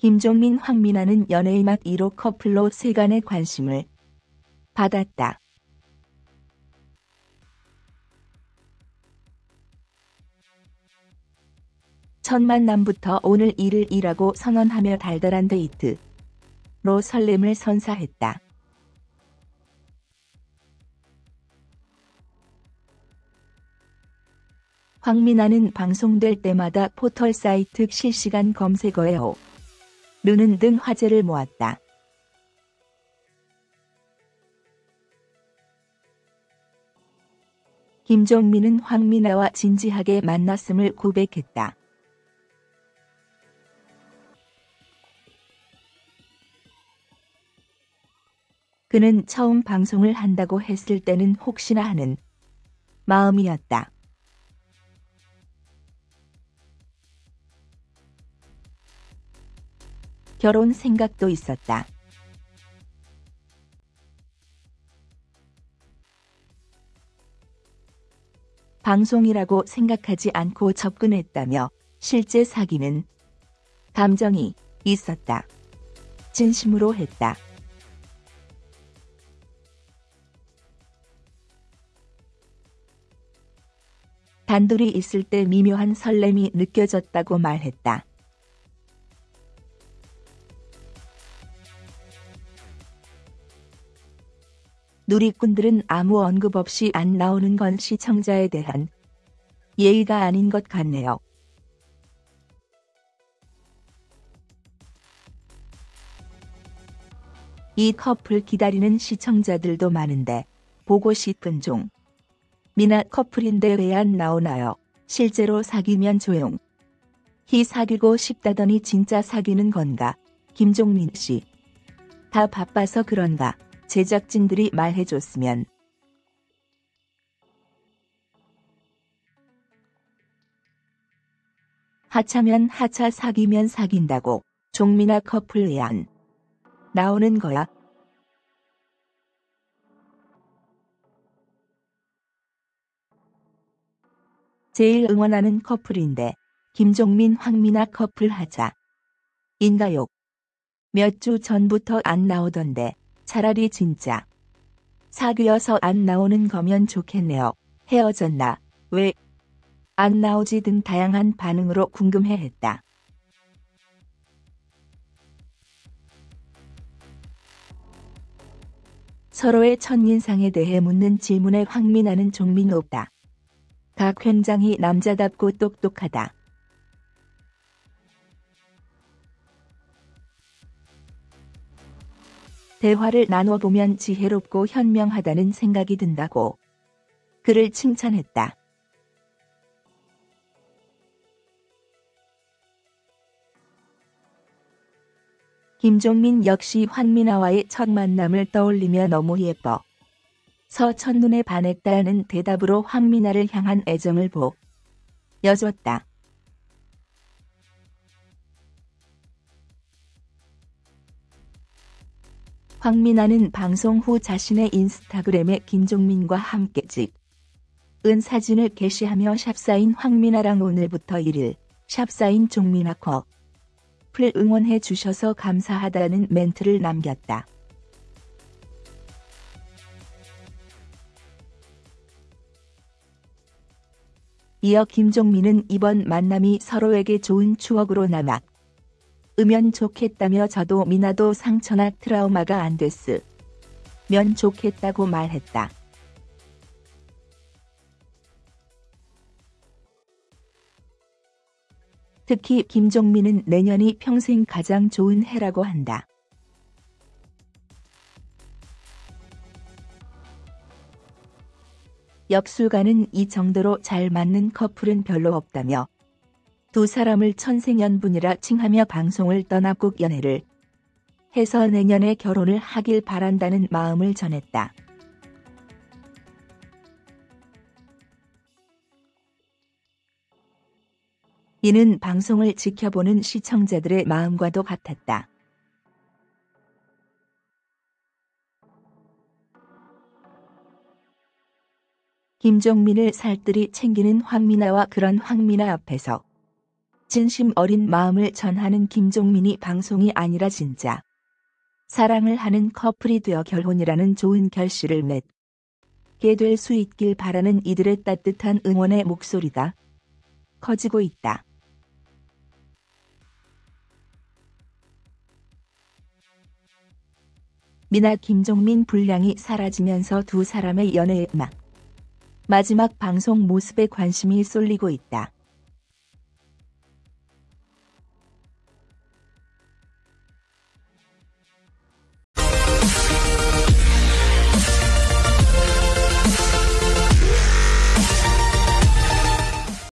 김종민 황민아는 연예의 맛 1호 커플로 세간의 관심을 받았다. 첫 만남부터 오늘 일을 일하고 선언하며 달달한 데이트로 설렘을 선사했다. 황민아는 방송될 때마다 포털 사이트 실시간 검색어에 오, 르는 등 화제를 모았다. 김종민은 황민아와 진지하게 만났음을 고백했다. 그는 처음 방송을 한다고 했을 때는 혹시나 하는 마음이었다. 결혼 생각도 있었다. 방송이라고 생각하지 않고 접근했다며 실제 사귀는 감정이 있었다. 진심으로 했다. 단둘이 있을 때 미묘한 설렘이 느껴졌다고 말했다. 누리꾼들은 아무 언급 없이 안 나오는 건 시청자에 대한 예의가 아닌 것 같네요. 이 커플 기다리는 시청자들도 많은데 보고 싶은 종. 미나 커플인데 왜 안 나오나요? 실제로 사귀면 조용. 히 사귀고 싶다더니 진짜 사귀는 건가? 김종민 씨. 다 바빠서 그런가? 제작진들이 말해줬으면 하차면 하차 사귀면 사귄다고 종민아 커플 의안 나오는 거야. 제일 응원하는 커플인데 김종민 황민아 커플 하자. 인가요? 몇 주 전부터 안 나오던데 차라리 진짜 사귀어서 안 나오는 거면 좋겠네요. 헤어졌나? 왜? 안 나오지 등 다양한 반응으로 궁금해했다. 서로의 첫인상에 대해 묻는 질문에 황민아는 종민 없다. 각 현장이 남자답고 똑똑하다. 대화를 나눠보면 지혜롭고 현명하다는 생각이 든다고 그를 칭찬했다. 김종민 역시 환민아와의 첫 만남을 떠올리며 너무 예뻐. 서 첫눈에 반했다는 대답으로 황민아를 향한 애정을 보여줬다. 황민아는 방송 후 자신의 인스타그램에 김종민과 함께 찍 은 사진을 게시하며 샵사인 황민아랑 오늘부터 1일 샵사인 종민아 컵을 응원해 주셔서 감사하다는 멘트를 남겼다. 이어 김종민은 이번 만남이 서로에게 좋은 추억으로 남아 으면 좋겠다며 저도 미나도 상처나 트라우마가 안 됐으면 좋겠다고 말했다. 특히 김종민은 내년이 평생 가장 좋은 해라고 한다. 역술가는 이 정도로 잘 맞는 커플은 별로 없다며 두 사람을 천생연분이라 칭하며 방송을 떠나 꼭 연애를 해서 내년에 결혼을 하길 바란다는 마음을 전했다. 이는 방송을 지켜보는 시청자들의 마음과도 같았다. 김종민을 살뜰히 챙기는 황민아와 그런 황민아 앞에서 진심 어린 마음을 전하는 김종민이 방송이 아니라 진짜. 사랑을 하는 커플이 되어 결혼이라는 좋은 결실을 맺게 될 수 있길 바라는 이들의 따뜻한 응원의 목소리가 커지고 있다. 미나 김종민 분량이 사라지면서 두 사람의 연애의 막 마지막 방송 모습에 관심이 쏠리고 있다.